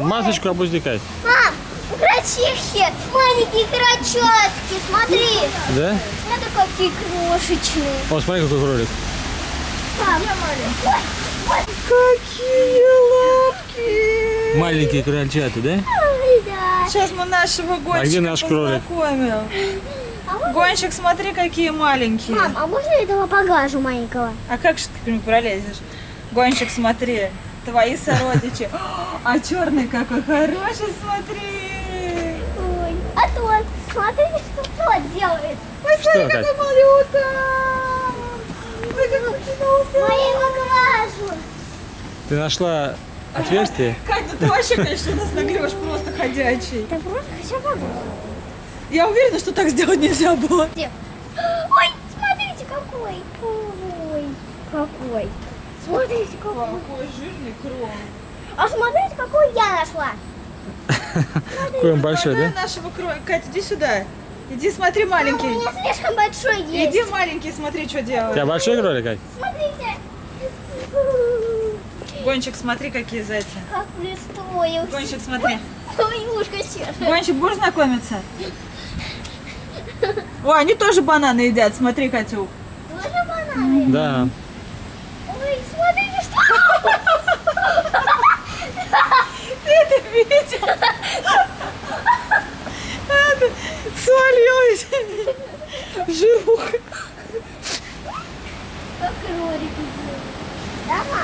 Масочку опусти, Кать. Мам, крольчихи, маленькие крольчатки, смотри. Да? Смотри, какие крошечные. О, смотри, какой кролик. Мам, ой, ой, Какие лапки! Маленькие крольчата, да? ой, да. Сейчас мы нашего гонщика А где наш кролик? познакомим. А можно- Гонщик, смотри, какие маленькие. Мам, а можно этого погажу маленького? А как же ты к нему пролезешь? Гонщик, смотри, твои сородичи. А черный какой хороший, смотри. Ой, а тот, смотрите, что тот делает. Ой, Что, смотри, Кать? какой малюта. Ой, как потянулся. Я его глажу. Ты нашла отверстие? Катя, ты вообще, конечно, нас нагрешь просто ходячий. Да просто хочу погажу. Я уверена, что так сделать нельзя было. Где? Ой, смотрите, какой. Ой, какой. Смотрите, какой. Какой жирный крон. А смотрите, какой я нашла. Какой он большой, да? нашего кролика. Катя, иди сюда. Иди смотри, У маленький. меня слишком большой есть. Иди, маленький, смотри, что У делает. тебя большой кролик, Кать? Смотрите. Гонщик, смотри, какие зайцы. Как пристроился. Гонщик, смотри. Ой, ушко чешет. Гонщик, будешь знакомиться? Ой, они тоже бананы едят, смотри, Катюк. Тоже бананы? Да. Ой, смотрите, что... Ты это видел? Это Свалилась. Жируха.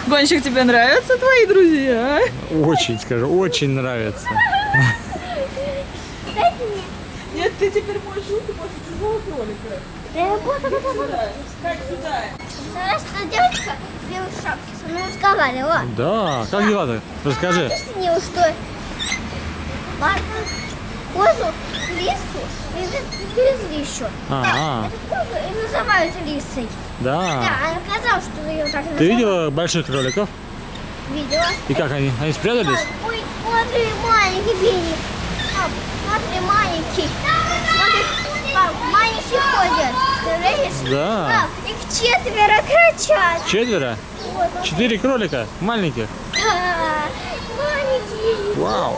Гонщик, тебе нравятся твои друзья? а? Очень, скажу, очень нравится. Нет, ты теперь можешь руки после чужого кролика. Да я просто готова. Сюда. Как сюда? Знаешь, что девочка в белой шапке со мной разговаривала. Да, как дела-то? Расскажи. Объяснила, что Марка козу в лесу привезли еще. А, Эту козу и называют лисой. да. Да, она сказала, что ее так называют. Ты видела больших кроликов? Видела. И как они? Они спрятались? Ой, смотри, маленький Бенни. Пап, смотри, маленький. Смотри, пап, маленькие ходят. Представляешь? Да. Пап, их четверо кричат. Четверо? Вот, Четыре кролика? Маленьких? да, маленькие. Вау.